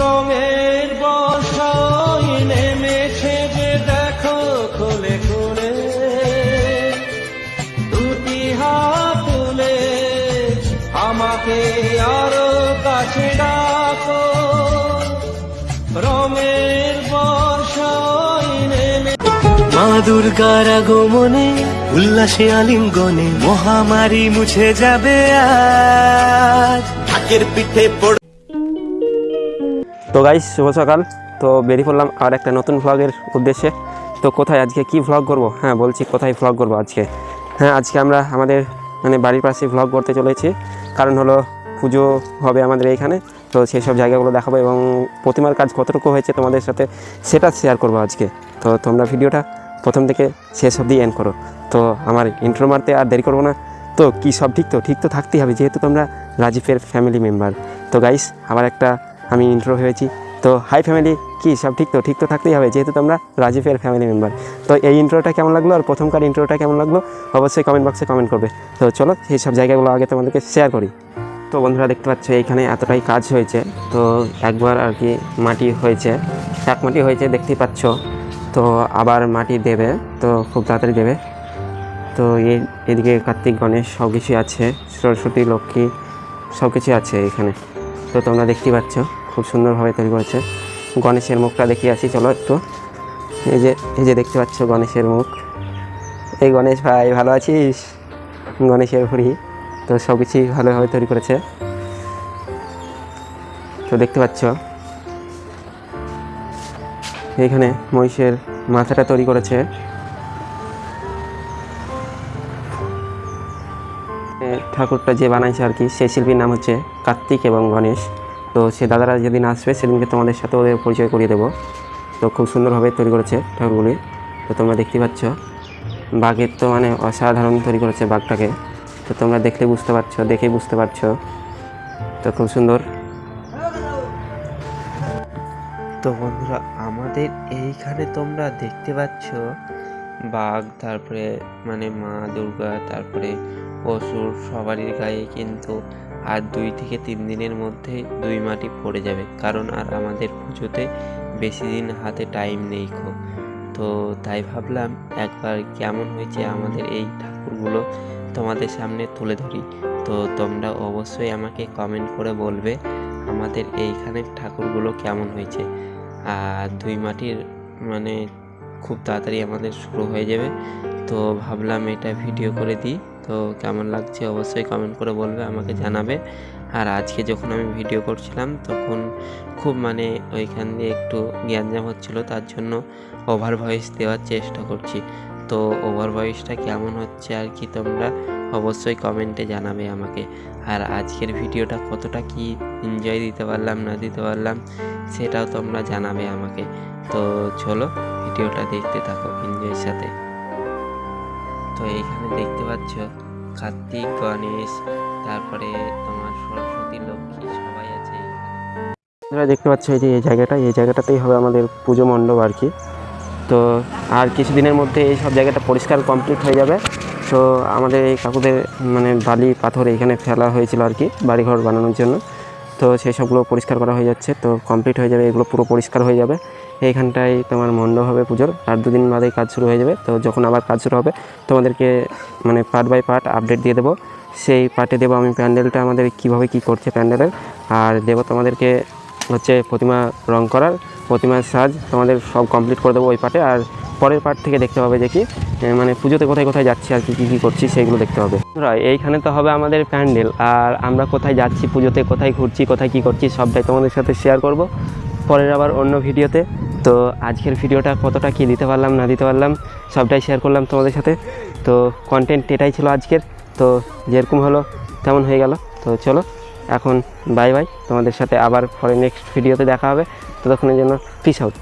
রঙের বর্ষায় নেমেছে যে দেখো খুলে খুলে। দুটি হাত তুলে আমাকে আরও কাছে ডাকো। রঙের বর্ষায় নেমে মা দুর্গার আগমনে উল্লাসে আলিঙ্গনে মহামারী মুছে যাবে আজ। ঢাকের পিঠে পড় তো গাইস শুভ সকাল। তো বেরিয়ে পড়লাম আর একটা নতুন ভ্লগের উদ্দেশ্যে। তো কোথায় আজকে কি ভ্লগ করব? হ্যাঁ বলছি কোথায় ভ্লগ করব আজকে? হ্যাঁ আজকে আমরা আমাদের মানে বাড়ির পাশে ভ্লগ করতে চলেছি। কারণ হলো পুজো হবে আমাদের এইখানে তো সেই সব জায়গাগুলো দেখাবো এবং প্রতিমার কাজ কতটুকু হয়েছে তোমাদের সাথে সেটা শেয়ার করব আজকে। তো তোমরা ভিডিওটা প্রথম থেকে শেষ অবধি এন্ড করো। তো আমার ইন্ট্রো মারতে আর দেরি করব না। তো কি সব ঠিক তো? ঠিক তো থাকতেই হবে, যেহেতু তোমরা রাজীবের ফ্যামিলি মেম্বার তো গাইস আবার একটা আমি ইন্ট্রো ভেবেছি। তো হাই ফ্যামিলি কি সব ঠিক তো? ঠিক তো থাকতেই হবে, যেহেতু তোমরা রাজীবের ফ্যামিলি মেম্বার তো এই ইন্ট্রোটা কেমন লাগল আর প্রথমকার ইন্ট্রোটা কেমন লাগল? অবশ্যই কমেন্ট বক্সে কমেন্ট করবে। তো চলো সেই সব জায়গাগুলো আগে তোমাদেরকে শেয়ার করি। তো বন্ধুরা দেখতে পাচ্ছ এইখানে এতটাই কাজ হয়েছে। তো একবার আর কি মাটি হয়েছে, এক মাটি হয়েছে দেখতেই পাচ্ছ। তো আবার মাটি দেবে, তো খুব তাড়াতাড়ি দেবে। তো এই, এদিকে কার্তিক, গণেশ সব কিছুই আছে, সরস্বতী, লক্ষ্মী সব কিছুই আছে এখানে। তো তোমরা দেখতেই পাচ্ছ। খুব সুন্দরভাবে তৈরি করেছে। গণেশের মুখটা দেখিয়ে আসি, চলো একটু। এই যে এই যে দেখতে পাচ্ছ গণেশের মুখ। এই গণেশ ভাই, ভালো আছিস? গণেশের ভুড়ি। তো সব কিছুই ভালোভাবে তৈরি করেছে। তো দেখতে পাচ্ছ। এখানে মহিষের মাথাটা তৈরি করেছে। ঠাকুরটা যে বানাইছে আর কি, সেই শিল্পীর নাম হচ্ছে কার্তিক এবং গণেশ। তো সে দাদারা যেদিন আসবে, সেদিনকে তোমাদের সাথে ওদের পরিচয় করিয়ে দেবো। তো খুব সুন্দরভাবে তৈরি করেছে ঠাকুরগুলি। তো তোমরা দেখতে পাচ্ছ, বাঘের তো মানে অসাধারণ তৈরি করেছে বাঘটাকে। তো তোমরা দেখলে বুঝতে পারছ দেখেই বুঝতে পারছ। তো খুব সুন্দর। তো বন্ধুরা, আমাদের এইখানে তোমরা দেখতে পাচ্ছ, বাঘ, তারপরে মানে মা দুর্গা, তারপরে অসুর সবারই গায়ে কিন্তু আর দুই থেকে তিন দিনের মধ্যে দুই মাটি পড়ে যাবে। কারণ আর আমাদের পুজোতে বেশি দিন হাতে টাইম নেই খো। তো তাই ভাবলাম একবার কেমন হয়েছে আমাদের এই ঠাকুরগুলো তোমাদের সামনে তুলে ধরি। তো তোমরা অবশ্যই আমাকে কমেন্ট করে বলবে আমাদের এইখানের ঠাকুরগুলো কেমন হয়েছে। আর দুই মাটির মানে খুব তাড়াতাড়ি আমাদের শুরু হয়ে যাবে। তো ভাবলাম এটা ভিডিও করে দিই। তো কেমন লাগছে অবশ্যই কমেন্ট করে বলবে, আমাকে জানাবে। আর আজকে যখন আমি ভিডিও করছিলাম, তখন খুব মানে ওইখান দিয়ে একটু জ্ঞানজাম হচ্ছিল, তার জন্য ওভার ভয়েস দেওয়ার চেষ্টা করছি। তো ওভার ভয়েসটা কেমন হচ্ছে আর কি তোমরা অবশ্যই কমেন্টে জানাবে আমাকে। আর আজকের ভিডিওটা কতটা কি এনজয় দিতে পারলাম, না দিতে পারলাম, সেটাও তোমরা জানাবে আমাকে। তো চলো ভিডিওটা দেখতে থাকো এনজয়ের সাথে। তো এইখানে দেখতে পাচ্ছ কার্তিক, গণেশ, তারপরে তোমার সরস্বতী, লক্ষ্মী সবাই আছে তোমরা দেখতে পাচ্ছ এই যে এই জায়গাটা, এই জায়গাটাতেই হবে আমাদের পুজো মণ্ডপ আর কি। তো আর কিছুদিনের মধ্যে এই সব জায়গাটা পরিষ্কার কমপ্লিট হয়ে যাবে। তো আমাদের এই কাকুদের মানে বালি, পাথর এখানে ফেলা হয়েছিল আর কি, বাড়িঘর বানানোর জন্য। তো সেই সবগুলো পরিষ্কার করা হয়ে যাচ্ছে, তো কমপ্লিট হয়ে যাবে, এগুলো পুরো পরিষ্কার হয়ে যাবে। এইখানটায় তোমার মণ্ডপ হবে পুজোর। আর দুদিন বাদেই কাজ শুরু হয়ে যাবে। তো যখন আবার কাজ শুরু হবে, তোমাদেরকে মানে পার্ট বাই পার্ট আপডেট দিয়ে দেবো। সেই পার্টে দেবো আমি প্যান্ডেলটা আমাদের কীভাবে কী করছে প্যান্ডেলের। আর দেবো তোমাদেরকে হচ্ছে প্রতিমা রং করার, প্রতিমার সাজ তোমাদের সব কমপ্লিট করে দেবো ওই পার্টে আর পরের পার্ট থেকে দেখতে হবে যে কি মানে পুজোতে কোথায় কোথায় যাচ্ছি আর কি, কী কী করছি সেইগুলো দেখতে হবে। এইখানে তো হবে আমাদের প্যান্ডেল। আর আমরা কোথায় যাচ্ছি পুজোতে, কোথায় ঘুরছি, কোথায় কী করছি, সবটাই তোমাদের সাথে শেয়ার করব। পরের আবার অন্য ভিডিওতে তো আজকের ভিডিওটা কতটা কী দিতে পারলাম, না দিতে পারলাম, সবটাই শেয়ার করলাম তোমাদের সাথে। তো কন্টেন্ট এটাই ছিল আজকের। তো যেরকম হলো তেমন হয়ে গেল। তো চলো, এখন বাই বাই তোমাদের সাথে আবার পরে নেক্সট ভিডিওতে দেখা হবে। ততক্ষণের জন্য পিস আউট